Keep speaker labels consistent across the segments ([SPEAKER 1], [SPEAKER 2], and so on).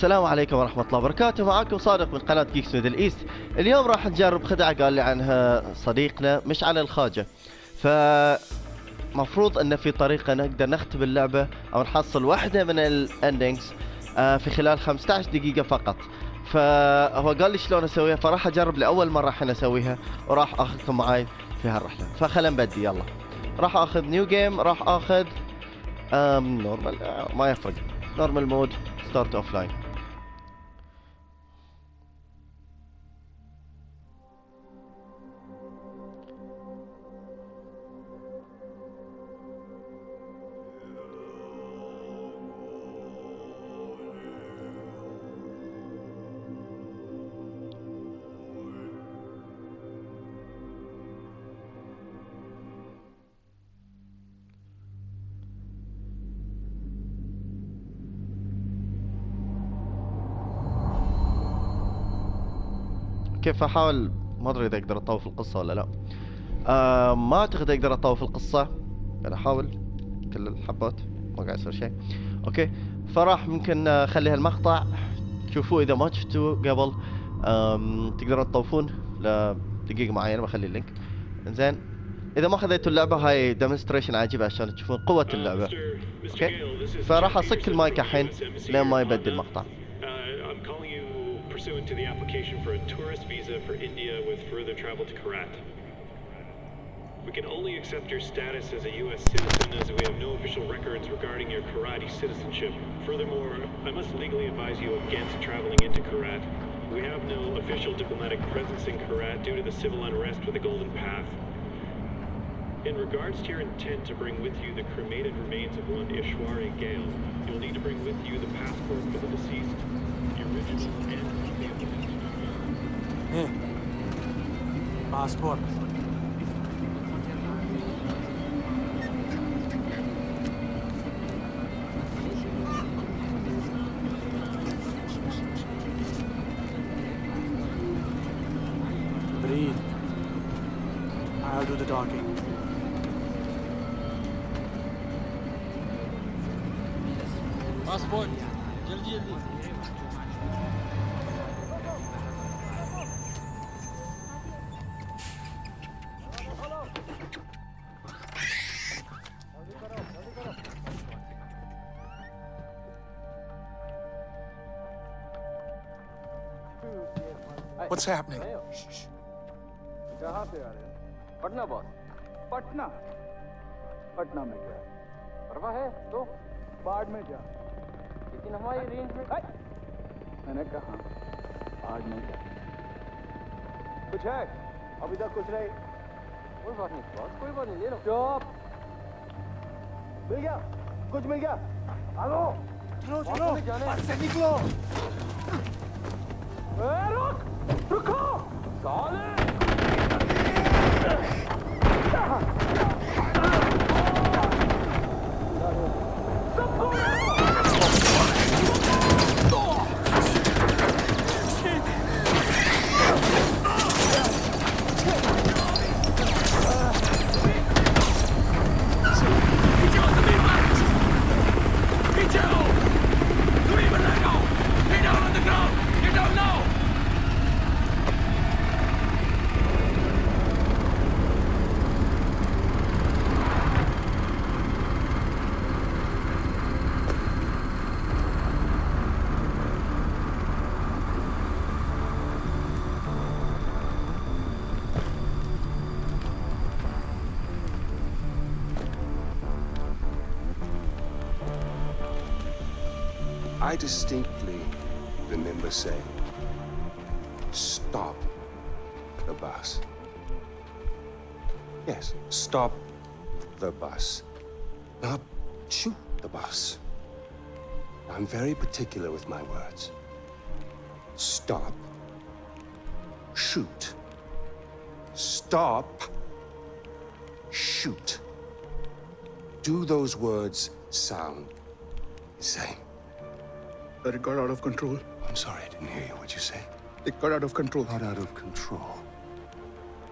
[SPEAKER 1] السلام عليكم ورحمة الله وبركاته. معاكم صادق من قناة جيكس ميدل ايست اليوم راح نجرب خدعة قال لي عنها صديقنا مش على الخاجة. ف مفروض إن في طريقة نقدر نختم اللعبة أو نحصل واحدة من الاندنجز آه في خلال 15 دقيقة فقط. فهو قال لي شلون أسويها فراح أجرب لأول مرة الحين أسويها وراح آخذكم معاي في هالرحلة. فخلنا نبدي يلا. راح آخذ نيو جيم راح آخذ نورمال ما يفرق. نورمال مود ستارت اوف لاين كيف أحاول ما أدري إذا أقدر أطوف القصة ولا لا. آه ما أعتقد أقدر أطوف القصة. أنا أحاول كل الحبات ما قاعد يصير شيء. أوكي فراح ممكن اخلي هالمقطع تشوفوه إذا ما شفتوه قبل تقدرون تطوفون لدقيقة معينة بخلي اللينك. إنزين إذا ما خذيتوا اللعبة هاي ديمونستريشن عجيب عشان تشوفون قوة اللعبة. أوكي؟ فراح أصك المايك الحين لين ما يبدي المقطع.
[SPEAKER 2] Pursuant to the application for a tourist visa for India with further travel to Kyrat. We can only accept your status as a U.S. citizen as we have no official records regarding your Kyrati citizenship. Furthermore, I must legally advise you against traveling into Kyrat. We have no official diplomatic presence in Kyrat due to the civil unrest with the Golden Path. In regards to your intent to bring with you the cremated remains of one Ishwari Ghale, you'll need to bring with you the passport for the deceased,
[SPEAKER 3] Hmm. Passport. Breathe. I'll do the talking.
[SPEAKER 4] Passport. Jaldi jaldi.
[SPEAKER 3] What's happening?
[SPEAKER 5] कहाँ से आ रहे हैं Patna boss Patna. Patna में क्या परवा है तो? बाढ़ में जा लेकिन हमारी रेंज में मैंने कहा आज नहीं जा कुछ है? अभी तक कुछ नहीं। कोई बात नहीं बॉस कोई बात नहीं ले लो। चुप। मिल गया कुछ मिल गया। आलो। चलो चलो। से निकलो। ए, रुक रुको। साले।
[SPEAKER 6] I distinctly remember saying, stop the bus. Yes, stop the bus. Not shoot the bus. I'm very particular with my words. Stop. Shoot. Stop. Shoot. Do those words sound the same?
[SPEAKER 7] But it got out of control.
[SPEAKER 6] I'm sorry, I didn't hear you. What'd you say?
[SPEAKER 7] It got out of control.
[SPEAKER 6] Got out of control.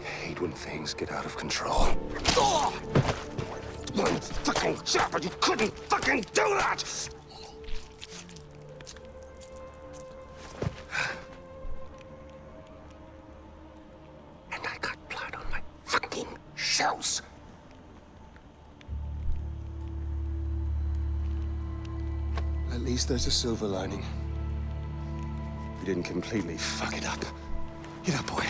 [SPEAKER 6] I hate when things get out of control. Oh! One fucking job, and you couldn't fucking do that! Least there's a silver lining. We didn't completely fuck it up. Get up, boy.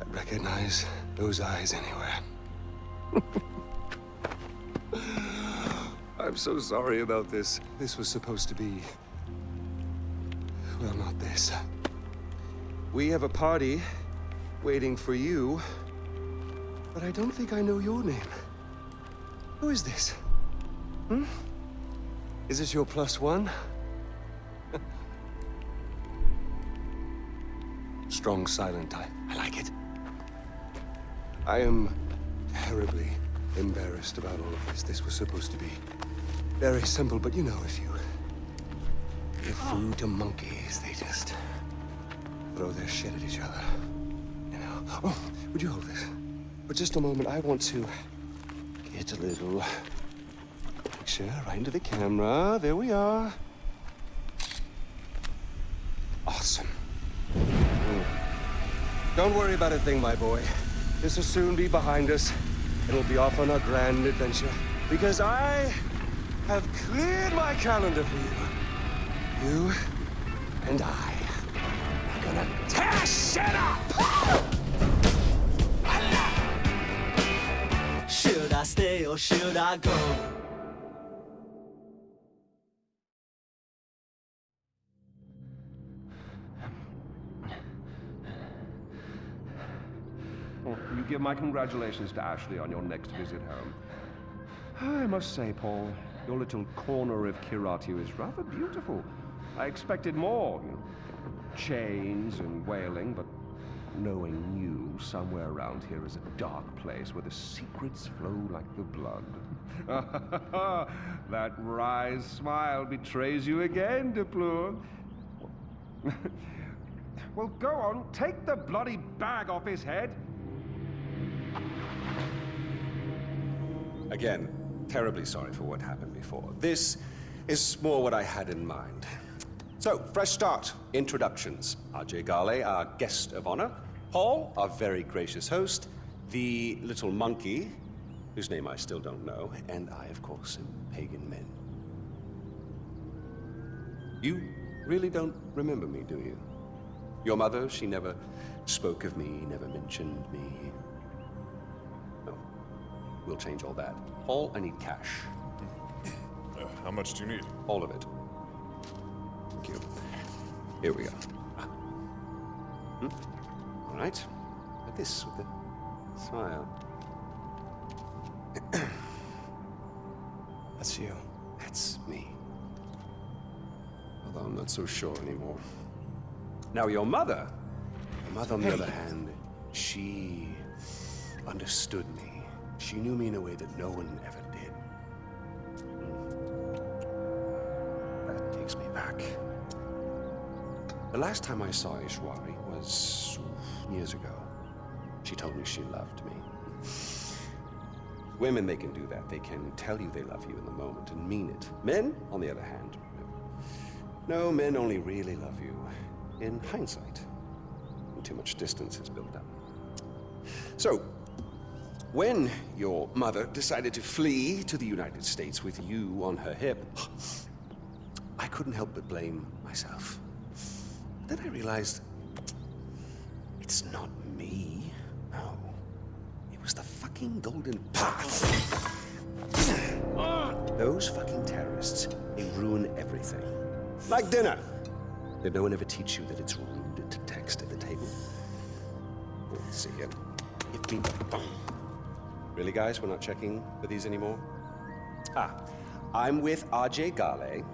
[SPEAKER 6] I'd recognize those eyes anywhere. I'm so sorry about this. This was supposed to be... Well, not this. We have a party waiting for you, but I don't think I know your name. Who is this? Hmm? Is this your plus one? Strong silent type. I like it. I am terribly embarrassed about all of this. This was supposed to be very simple, but you know, if you give food to monkeys, they just throw their shit at each other. You know? Oh, would you hold this? For just a moment, I want to get a little picture right into the camera. There we are. Awesome. Mm. Don't worry about a thing, my boy. This will soon be behind us. And we'll be off on our grand adventure. Because I have cleared my calendar for you. You and I are gonna tear shit up!
[SPEAKER 4] Should I stay or should I go?
[SPEAKER 8] My congratulations to Ashley on your next visit home. I must say, Paul, your little corner of Kiratu is rather beautiful. I expected more, you know, chains and wailing, but knowing you, somewhere around here is a dark place where the secrets flow like the blood. that wry smile betrays you again, De Pleur. well, go on, take the bloody bag off his head.
[SPEAKER 6] Again, terribly sorry for what happened before. This is more what I had in mind. So, fresh start. Introductions. Ajay Ghale, our guest of honor. Paul, our very gracious host. The little monkey, whose name I still don't know. And I, of course, am Pagan Min. You really don't remember me, do you? Your mother, she never spoke of me, never mentioned me. No. We'll change all that. Paul, I need cash.
[SPEAKER 9] Uh, how much do you need?
[SPEAKER 6] All of it. Thank you. Here we go. Hmm? All right. Like this, with the smile. That's you. That's me. Although I'm not so sure anymore. Now, your mother, your mother, on the other hand, she understood me. She knew me in a way that no one ever did. Hmm. That takes me back. The last time I saw Ishwari was years ago. She told me she loved me. Women, they can do that. They can tell you they love you in the moment and mean it. Men, on the other hand, no. No, men only really love you in hindsight. When too much distance is built up. So, when your mother decided to flee to the United States with you on her hip, I couldn't help but blame myself. Then I realized it's not me. No. It was the fucking Golden Path. Those fucking terrorists, they ruin everything. Like dinner. Did no one ever teach you that it's rude to text at the table? See the phone. Really, guys? We're not checking for these anymore? Ah, I'm with Ajay Ghale.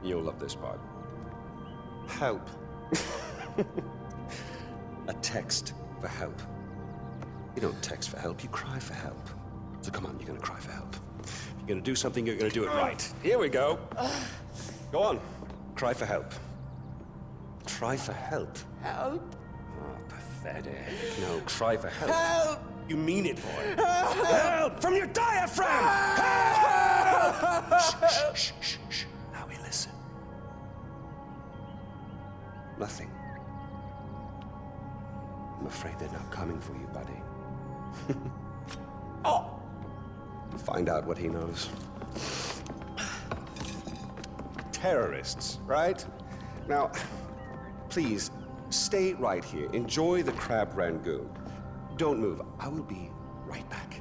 [SPEAKER 6] You'll love this part. Help. A text for help. You don't text for help, you cry for help. So come on, you're gonna cry for help. If you're gonna do something, you're gonna do it right. Here we go. Go on, cry for help. Try for help.
[SPEAKER 4] Help!
[SPEAKER 6] Oh, pathetic. No, cry for help.
[SPEAKER 4] Help!
[SPEAKER 6] You mean it, boy. Help! From your diaphragm! Help! Shh, shh, shh, shh. Now we listen. Nothing. I'm afraid they're not coming for you, buddy. oh! Find out what he knows. Terrorists, right? Now, please, stay right here. Enjoy the crab rangoon. Don't move. I will be right back.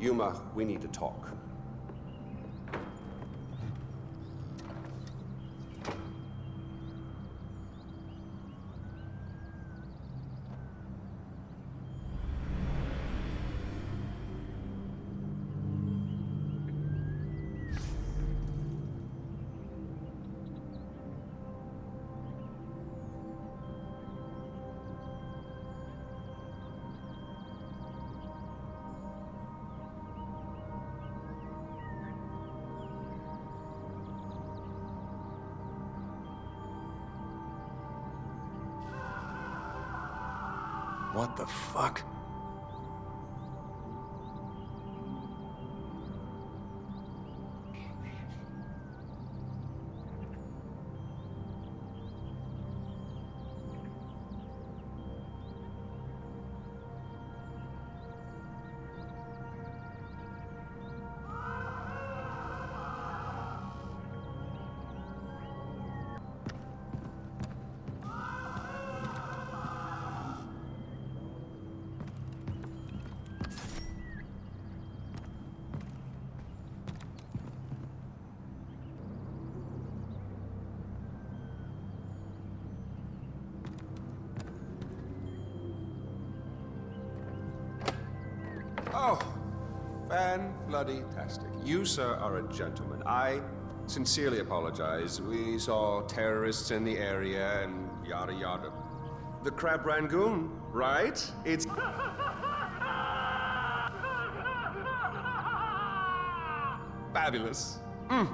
[SPEAKER 6] Yuma, we need to talk.
[SPEAKER 3] What the fuck?
[SPEAKER 6] Bloody tastic. You, sir, are a gentleman. I sincerely apologize. We saw terrorists in the area and yada yada. The Crab Rangoon, right? It's. Fabulous. Mm.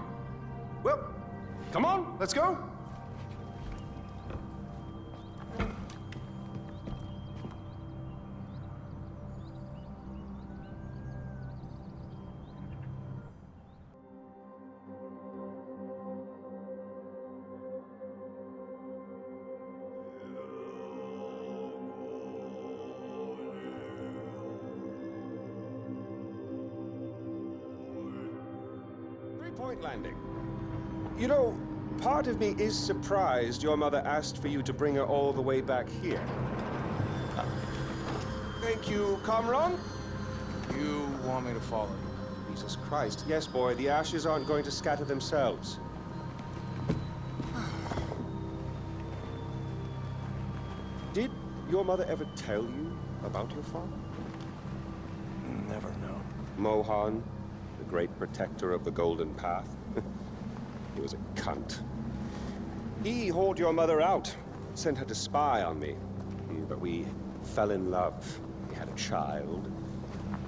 [SPEAKER 6] Well, come on, let's go. Point landing. You know, part of me is surprised your mother asked for you to bring her all the way back here. Thank you, Kamran.
[SPEAKER 3] You want me to follow you?
[SPEAKER 6] Jesus Christ. Yes, boy, the ashes aren't going to scatter themselves. Did your mother ever tell you about your father?
[SPEAKER 3] Never know.
[SPEAKER 6] Mohan, the great protector of the Golden Path. he was a cunt. He hauled your mother out, sent her to spy on me. Hmm, but we fell in love. We had a child.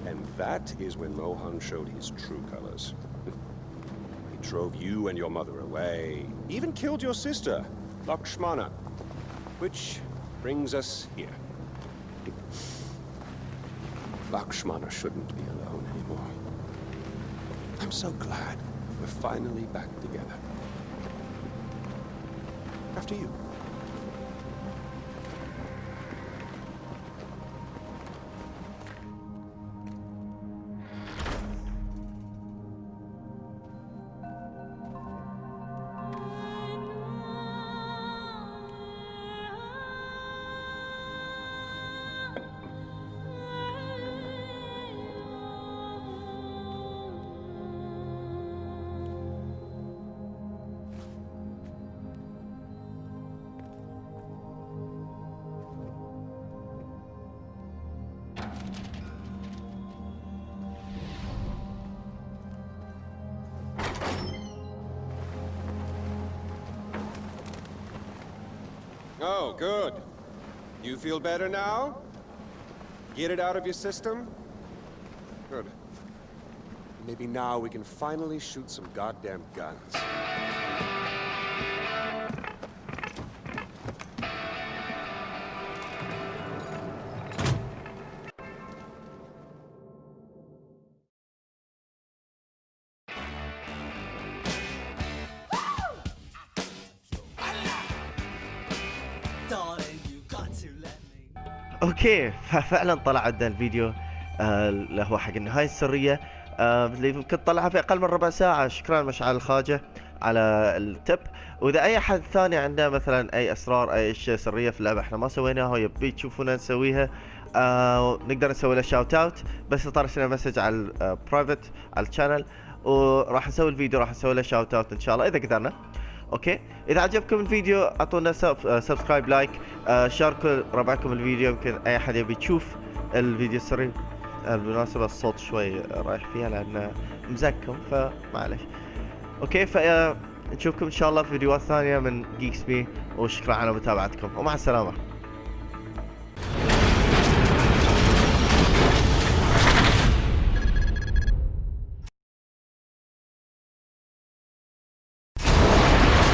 [SPEAKER 6] And that is when Mohan showed his true colors. he drove you and your mother away. Even killed your sister, Lakshmana. Which brings us here. Lakshmana shouldn't be alone. I'm so glad we're finally back together. After you. Oh, good. You feel better now? Get it out of your system? Good. Maybe now we can finally shoot some goddamn guns.
[SPEAKER 1] أوكي ففعلا طلع عندنا الفيديو آه، اللي هو حق النهايه السرية آه، اللي يمكن طلعها في أقل من ربع ساعة. شكرا مشعل الخاجة على التب. وإذا أي أحد ثاني عنده مثلا أي أسرار أي اشياء سرية في اللعبه إحنا ما سويناها ويبي تشوفونا نسويها آه نقدر نسوي له شاوت اوت بس طرش لنا مسج على البرايفت على الشانل وراح نسوي الفيديو راح نسوي له شاوت اوت إن شاء الله إذا قدرنا. أوكي إذا عجبكم الفيديو أعطونا سب- سبسكرايب لايك آه، شاركوا ربعكم الفيديو. يمكن أي أحد يبي يشوف الفيديو السري آه، بالمناسبة الصوت شوي رايح فيها لأن مزكم فمعلش. أوكي فنشوفكم إن شاء الله في فيديوهات ثانية من جيكس بي وشكرا على متابعتكم. ومع السلامة.